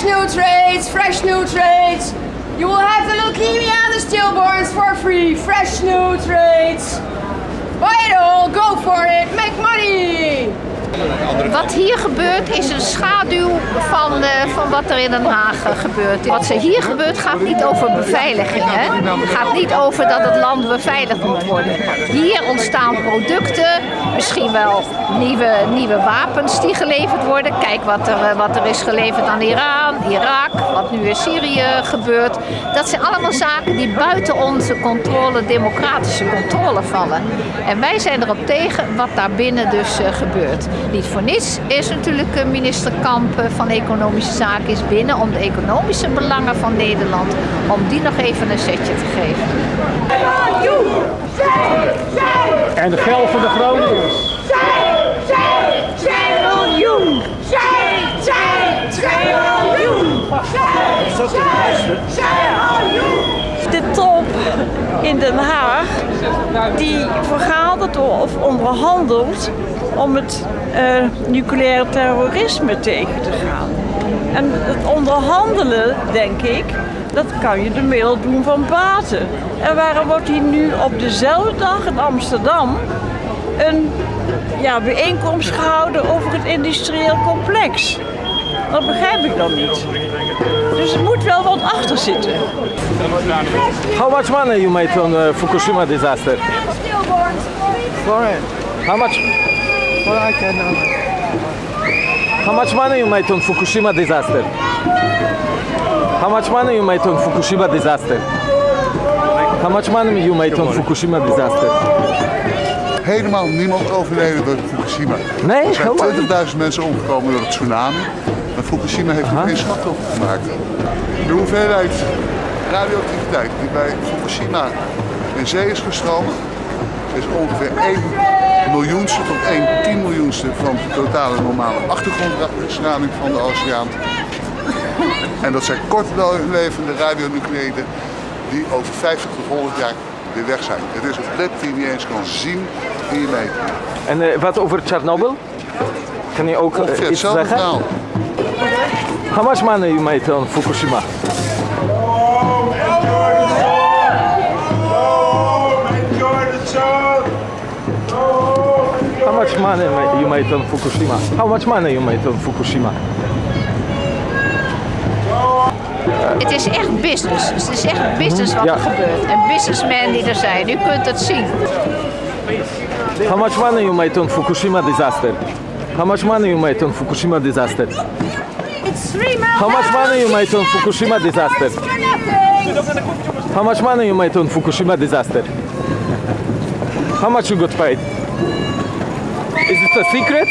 Fresh new trades, fresh new trades. You will have the leukemia and the stillborns for free. Fresh new trades. Wat hier gebeurt is een schaduw van, eh, van wat er in Den Haag eh, gebeurt. Wat er hier gebeurt gaat niet over beveiliging. Hè? Gaat niet over dat het land beveiligd moet worden. Hier ontstaan producten, misschien wel nieuwe, nieuwe wapens die geleverd worden. Kijk wat er, eh, wat er is geleverd aan Iran, Irak, wat nu in Syrië gebeurt. Dat zijn allemaal zaken die buiten onze controle, democratische controle vallen. En wij zijn erop tegen wat daar binnen dus gebeurt. Niet voor niets is natuurlijk eh, minister Kamp eh, van Economische Zaken is binnen om de economische belangen van Nederland, om die nog even een setje te geven. En de geld voor de Groningers. De top in Den Haag die vergadert of onderhandelt om het uh, nucleaire terrorisme tegen te gaan. En het onderhandelen, denk ik, dat kan je de middel doen van baten. En waarom wordt hier nu op dezelfde dag in Amsterdam een ja, bijeenkomst gehouden over het industrieel complex? Dat begrijp ik dan niet. Dus er moet wel wat achter zitten. How much money you made on Fukushima disaster? For it. How much? Well, I can. How much money you made on Fukushima disaster? How much money you made on Fukushima disaster? How much money you made on Fukushima disaster? Helemaal niemand overleden door Fukushima. Nee, Er zijn helemaal 20.000 mensen omgekomen door het tsunami. Maar Fukushima heeft er geen slachtoffer gemaakt. De hoeveelheid radioactiviteit die bij Fukushima in zee is gestroomd, is ongeveer 1 miljoenste tot 1 tien miljoenste van de totale normale achtergrondstraling van de oceaan. En dat zijn kortlevende radionucleïden die over 50 tot 100 jaar weer weg zijn. Het is een blip die je niet eens kan zien in je meter. En eh, wat over Chernobyl? Kan je ook Ongeveer iets hetzelfde zeggen? verhaal. How much money you made on Fukushima? How much money you made on Fukushima? How much money you made on Fukushima? Het is echt business. Het is echt business wat Ja. er gebeurt. En businessmen die er zijn. U kunt het zien. How much money you made on Fukushima disaster? How much money you made on Fukushima disaster? How much money you made on Fukushima disaster? How much money you made on Fukushima disaster? How much you got paid? Is it a secret?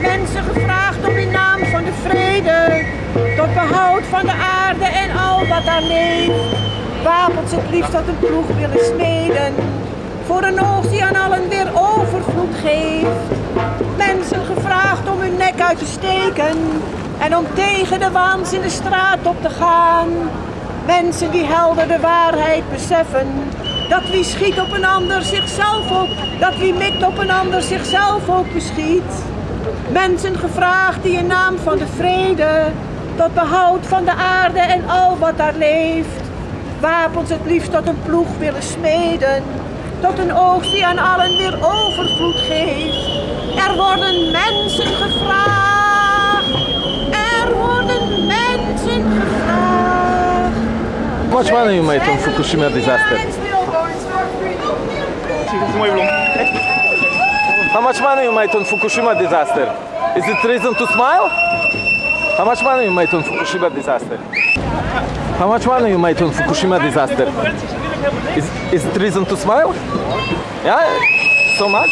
Mensen gevraagd om in naam van de vrede, tot behoud van de aarde en al wat daar leeft, wapens het liefst tot een ploeg willen smeden, voor een oogst die aan allen weer overvloed geeft. Te steken en om tegen de waans in de straat op te gaan. Mensen die helder de waarheid beseffen, dat wie schiet op een ander zichzelf ook, dat wie mikt op een ander zichzelf ook beschiet. Mensen gevraagd die in naam van de vrede, tot behoud van de aarde en al wat daar leeft, wapens het liefst tot een ploeg willen smeden, tot een oogst die aan allen weer overvloed geeft. Much money you made on Fukushima disaster? How much money you made on Fukushima disaster? Is it reason to smile? How much money you made on Fukushima disaster? How much money you made on Fukushima disaster? Is, is it reason to smile? Yeah? So much?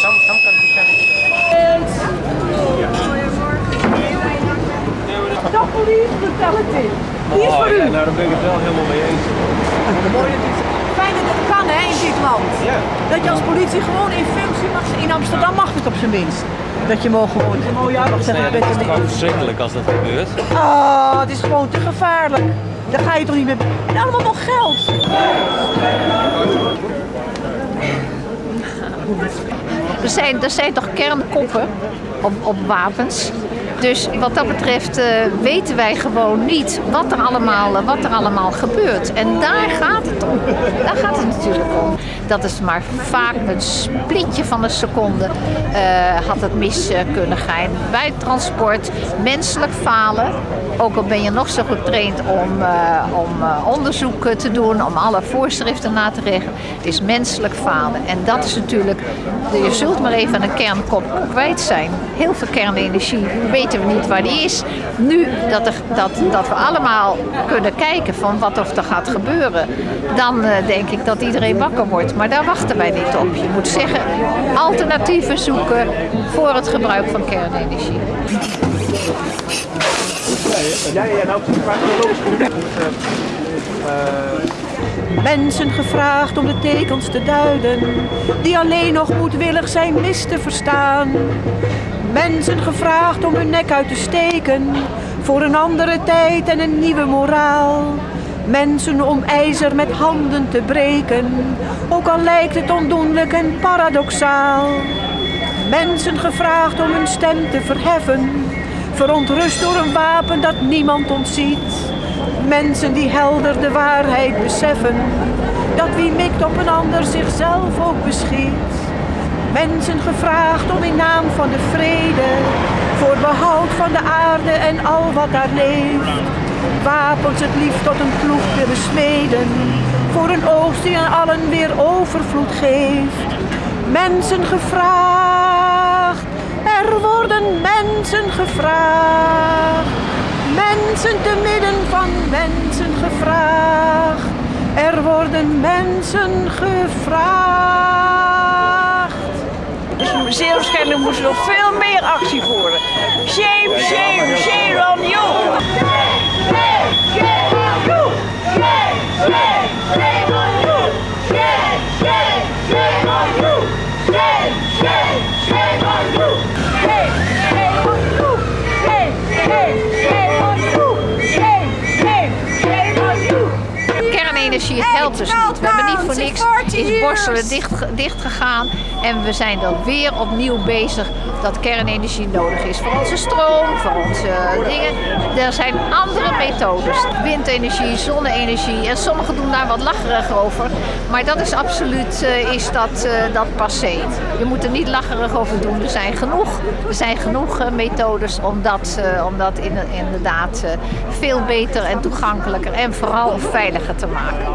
Stop police brutality. Die is voor u. nou, daar ben ik het wel helemaal mee. Fijn dat het kan hè, in dit land. Dat je als politie gewoon in functie mag zijn. In Amsterdam mag het op zijn minst. Dat je mogen gewoon. Ben is ook verschrikkelijk als dat gebeurt. Oh, het is gewoon te gevaarlijk. Daar ga je toch niet meer. En allemaal nog geld. Er zijn, er zijn toch kernkoppen op, op wapens. Dus wat dat betreft eh, weten wij gewoon niet wat er, allemaal, eh, wat er allemaal gebeurt. En daar gaat het om. Daar gaat het natuurlijk om. Dat is maar vaak een splitje van een seconde eh, had het mis kunnen gaan. Bij transport, menselijk falen. Ook al ben je nog zo getraind om, om onderzoek te doen, om alle voorschriften na te regelen. Het is menselijk falen. En dat is natuurlijk, je zult maar even een kernkop kwijt zijn. Heel veel kernenergie weten we niet waar die is. Nu dat, er, dat, dat we allemaal kunnen kijken van wat of er gaat gebeuren, dan eh, denk ik dat iedereen wakker wordt. Maar daar wachten wij niet op. Je moet zeggen, alternatieven zoeken voor het gebruik van kernenergie. Mensen gevraagd om de tekens te duiden, die alleen nog moedwillig zijn mis te verstaan. Mensen gevraagd om hun nek uit te steken, voor een andere tijd en een nieuwe moraal. Mensen om ijzer met handen te breken, ook al lijkt het ondoenlijk en paradoxaal. Mensen gevraagd om hun stem te verheffen, verontrust door een wapen dat niemand ontziet. Mensen die helder de waarheid beseffen, dat wie mikt op een ander zichzelf ook beschiet. Mensen gevraagd om in naam van de vrede, voor behoud van de aarde en al wat daar leeft. Wapens het liefst tot een ploeg willen smeden, voor een oogst die aan allen weer overvloed geeft. Mensen gevraagd, er worden mensen gevraagd. Mensen te midden van mensen gevraagd. Er worden mensen gevraagd. Moest er nog veel meer actie voeren. Kernenergie helpt dus niet. We hebben niet voor niks is Borselen dicht, dicht gegaan. En we zijn dan weer opnieuw bezig dat kernenergie nodig is voor onze stroom, voor onze dingen. Er zijn andere methodes. Windenergie, zonne-energie. En sommigen doen daar wat lacherig over. Maar dat is absoluut eh, is dat, eh, dat passé. Je moet er niet lacherig over doen. Er zijn genoeg, er zijn genoeg eh, methodes om dat, eh, om dat in- inderdaad eh, veel beter en toegankelijker en vooral veiliger te maken.